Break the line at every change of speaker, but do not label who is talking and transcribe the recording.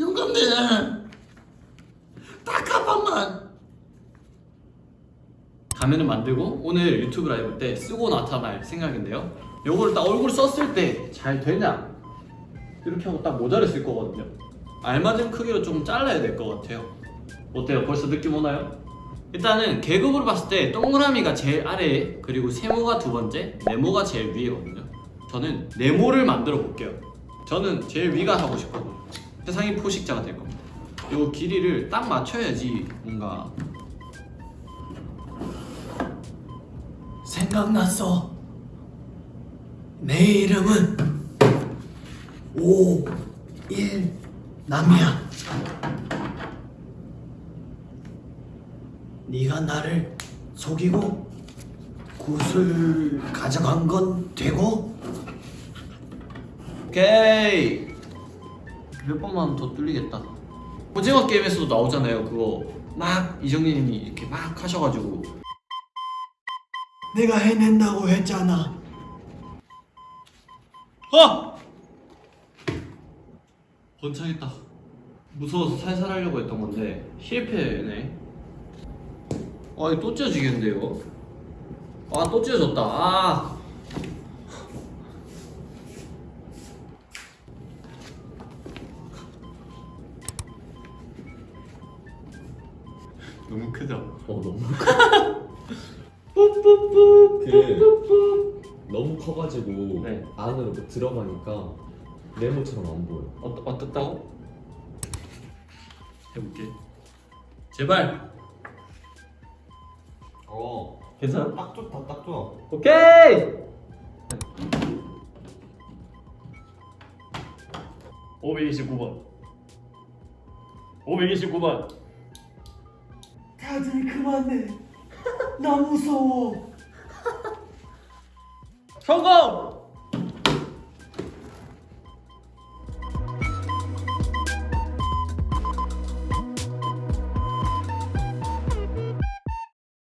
영감님 딱한 번만.
가면을 만들고 오늘 유튜브 라이브 때 쓰고 나타날 생각인데요. 요거를 딱 얼굴 썼을 때 잘 되냐? 이렇게 하고 딱 모자를 쓸 거거든요. 알맞은 크기로 좀 잘라야 될 것 같아요. 어때요? 벌써 느낌 오나요? 일단은 계급으로 봤을 때 동그라미가 제일 아래에 그리고 세모가 두 번째 네모가 제일 위에거든요. 저는 네모를 만들어 볼게요. 저는 제일 위가 하고 싶거든요 세상이 포식자가 될 겁니다. 요 길이를 딱 맞춰야지 뭔가
생각났어. 내 이름은 5 1 남이야. 네가 나를 속이고 굿을 가져간 건 되고?
오케이 몇 번만 더 뚫리겠다. 오징어 게임에서도 나오잖아요 그거. 막 이정님이 이렇게 막 하셔가지고.
내가 해낸다고 했잖아.
아! 번창했다. 무서워서 살살 하려고 했던 건데 실패네. 아 이거 또 찢어지겠는데요? 아 또 찢어졌다. 아 너무 크죠?
어 너무
뿌뿌뿌
그 너무 커가지고
네.
안으로 뭐 들어가니까 네모처럼 안 보여.
어, 어떻다고? 해볼게 제발
어
괜찮아?
딱 좋다 딱 좋아.
오케이 529번 529번
다들 그만해 나 무서워
성공!